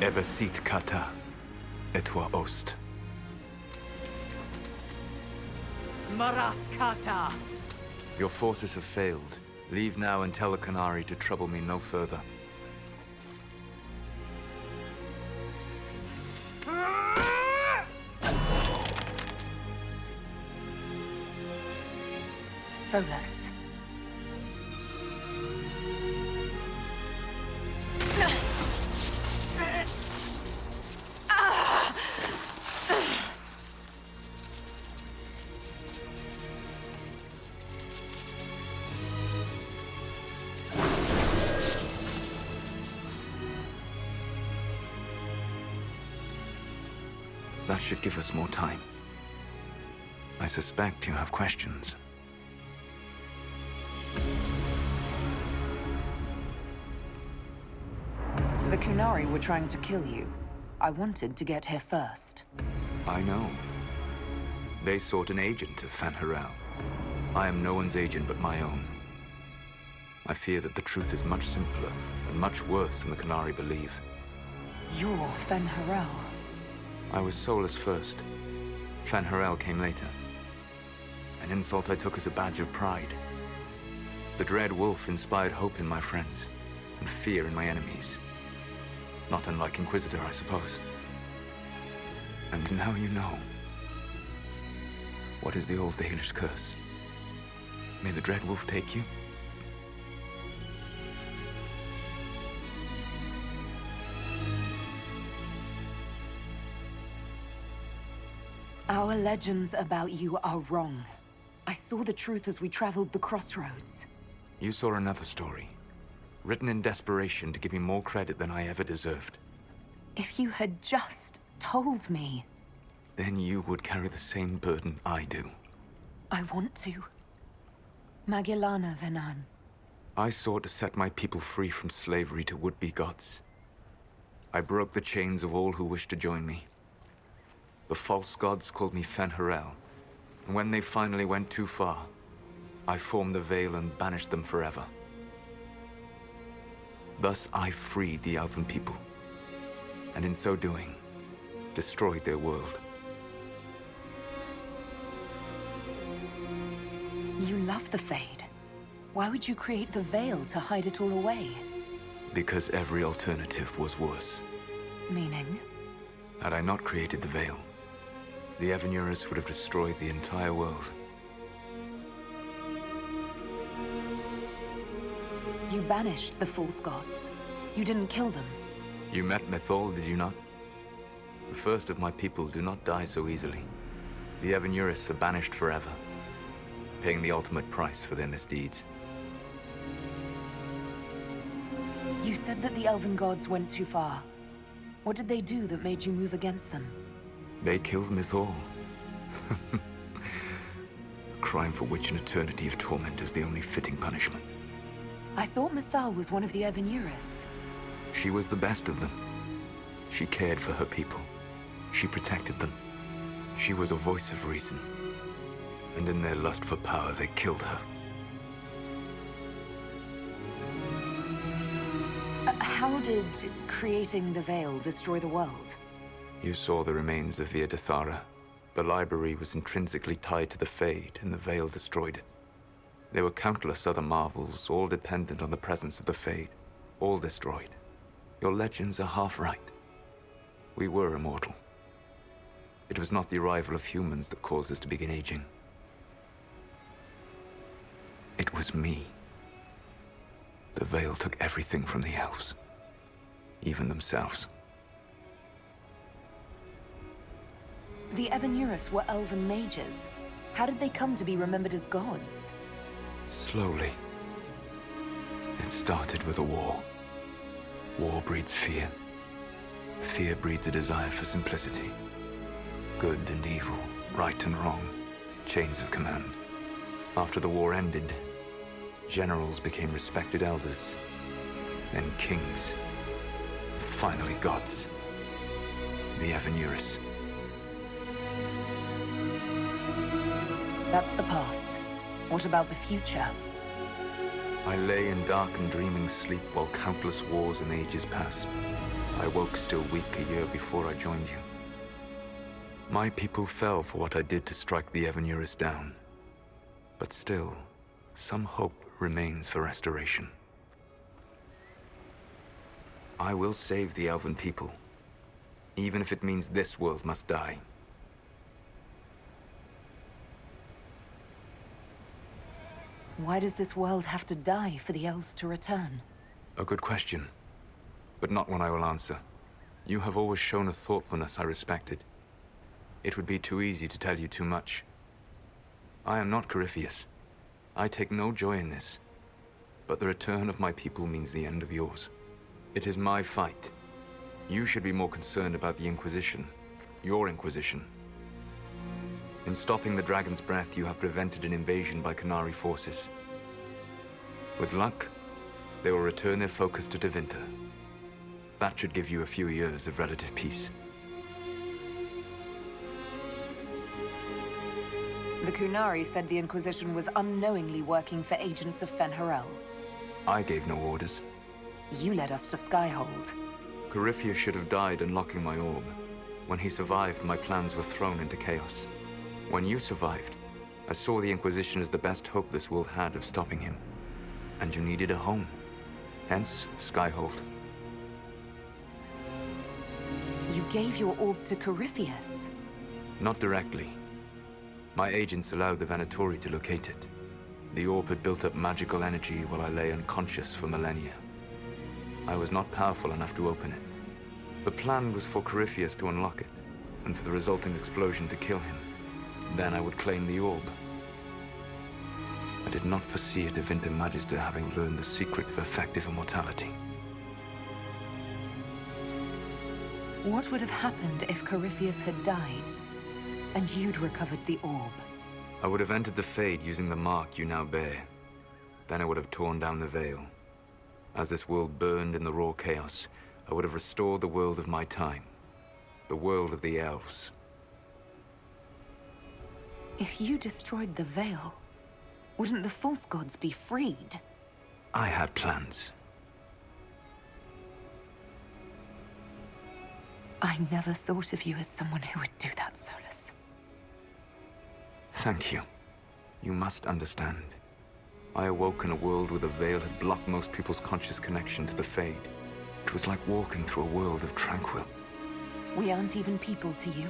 Ebesit kata, etwa ost. Maraskata! Your forces have failed. Leave now and tell the Qunari to trouble me no further. Solas. Should give us more time. I suspect you have questions. The Qunari were trying to kill you. I wanted to get here first. I know. They sought an agent of Fen'Harel. I am no one's agent but my own. I fear that the truth is much simpler and much worse than the Qunari believe. You're Fen'Harel. I was Solas first. Fen'Harel came later. An insult I took as a badge of pride. The Dread Wolf inspired hope in my friends, and fear in my enemies. Not unlike Inquisitor, I suppose. And now you know. What is the old Dalish curse? May the Dread Wolf take you? Legends about you are wrong. I saw the truth as we traveled the crossroads. You saw another story. Written in desperation to give me more credit than I ever deserved. If you had just told me, Then you would carry the same burden I do. I want to. Magellana Venan. I sought to set my people free from slavery to would-be gods. I broke the chains of all who wished to join me. The false gods called me Fen'Harel, and when they finally went too far, I formed the Veil and banished them forever. Thus I freed the Elven people, and in so doing, destroyed their world. You love the Fade. Why would you create the Veil to hide it all away? Because every alternative was worse. Meaning? Had I not created the Veil, the Evanuris would have destroyed the entire world. You banished the false gods. You didn't kill them. You met Mythal, did you not? The first of my people do not die so easily. The Evanuris are banished forever, paying the ultimate price for their misdeeds. You said that the Elven gods went too far. What did they do that made you move against them? They killed Mythal. A crime for which an eternity of torment is the only fitting punishment. I thought Mythal was one of the Evanuris. She was the best of them. She cared for her people. She protected them. She was a voice of reason. And in their lust for power, they killed her. Uh, how did creating the Veil destroy the world? You saw the remains of Via. The library was intrinsically tied to the Fade, and the Veil destroyed it. There were countless other marvels, all dependent on the presence of the Fade. All destroyed. Your legends are half right. We were immortal. It was not the arrival of humans that caused us to begin aging. It was me. The Veil took everything from the elves. Even themselves. The Evanuris were elven mages. How did they come to be remembered as gods? Slowly. It started with a war. War breeds fear. Fear breeds a desire for simplicity. Good and evil, right and wrong, chains of command. After the war ended, generals became respected elders, then kings, finally gods. The Evanuris. That's the past. What about the future? I lay in dark and dreaming sleep while countless wars and ages passed. I woke still weak a year before I joined you. My people fell for what I did to strike the Evanuris down. But still, some hope remains for restoration. I will save the Elven people, even if it means this world must die. Why does this world have to die for the elves to return? A good question, but not one I will answer. You have always shown a thoughtfulness I respected. It would be too easy to tell you too much. I am not Corypheus. I take no joy in this. But the return of my people means the end of yours. It is my fight. You should be more concerned about the Inquisition. Your Inquisition. In stopping the Dragon's Breath, you have prevented an invasion by Qunari forces. With luck, they will return their focus to Tevinter. That should give you a few years of relative peace. The Qunari said the Inquisition was unknowingly working for agents of Fen'Harel. I gave no orders. You led us to Skyhold. Corypheus should have died unlocking my orb. When he survived, my plans were thrown into chaos. When you survived, I saw the Inquisition as the best hope this world had of stopping him. And you needed a home. Hence, Skyhold. You gave your orb to Corypheus? Not directly. My agents allowed the Venatori to locate it. The orb had built up magical energy while I lay unconscious for millennia. I was not powerful enough to open it. The plan was for Corypheus to unlock it, and for the resulting explosion to kill him. Then I would claim the orb. I did not foresee a Tevinter Magister having learned the secret of effective immortality. What would have happened if Corypheus had died, and you'd recovered the orb? I would have entered the Fade using the mark you now bear. Then I would have torn down the veil. As this world burned in the raw chaos, I would have restored the world of my time. The world of the elves. If you destroyed the veil, wouldn't the false gods be freed? I had plans. I never thought of you as someone who would do that, Solas. Thank you. You must understand. I awoke in a world where the veil had blocked most people's conscious connection to the Fade. It was like walking through a world of tranquil. We aren't even people to you.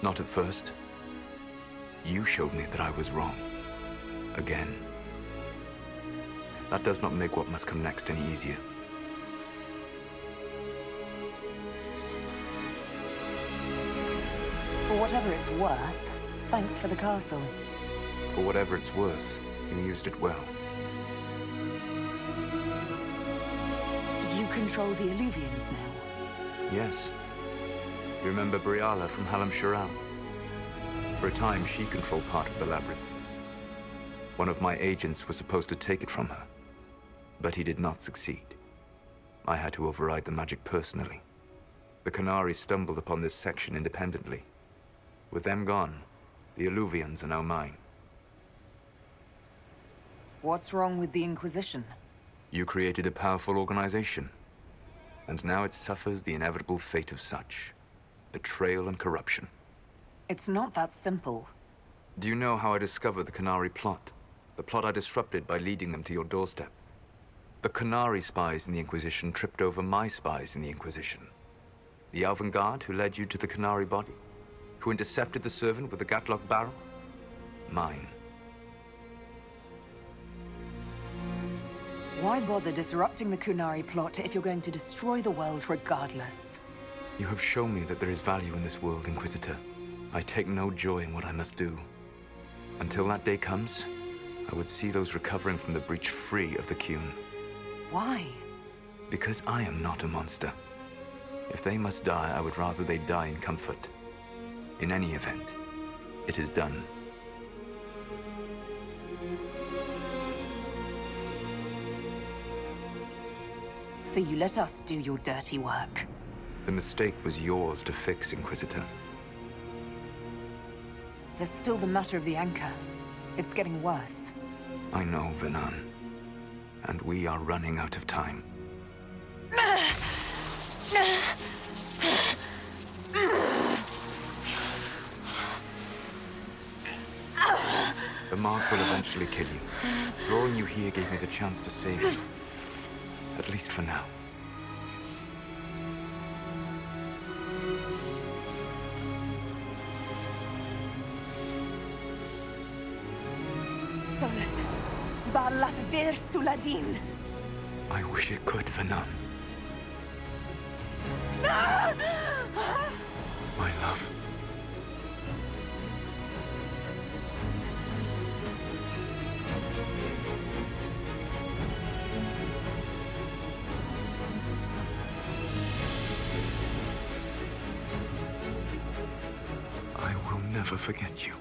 Not at first. You showed me that I was wrong. Again. That does not make what must come next any easier. For whatever it's worth, thanks for the castle. For whatever it's worth, you used it well. You control the Eluvians now. Yes. You remember Briala from Halamshiral? For a time, she controlled part of the labyrinth. One of my agents was supposed to take it from her, but he did not succeed. I had to override the magic personally. The Qunari stumbled upon this section independently. With them gone, the Eluvians are now mine. What's wrong with the Inquisition? You created a powerful organization, and now it suffers the inevitable fate of such. Betrayal and corruption. It's not that simple. Do you know how I discovered the Qunari plot? The plot I disrupted by leading them to your doorstep. The Qunari spies in the Inquisition tripped over my spies in the Inquisition. The Elven Guard who led you to the Qunari body? Who intercepted the servant with the gaatlok barrel? Mine. Why bother disrupting the Qunari plot if you're going to destroy the world regardless? You have shown me that there is value in this world, Inquisitor. I take no joy in what I must do. Until that day comes, I would see those recovering from the breach free of the Qun. Why? Because I am not a monster. If they must die, I would rather they die in comfort. In any event, it is done. So you let us do your dirty work. The mistake was yours to fix, Inquisitor. There's still the matter of the anchor. It's getting worse. I know, vhenan. And we are running out of time. The mark will eventually kill you. Drawing you here gave me the chance to save you. At least for now. Vir Suledin. I wish it could, vhenan. My love. I will never forget you.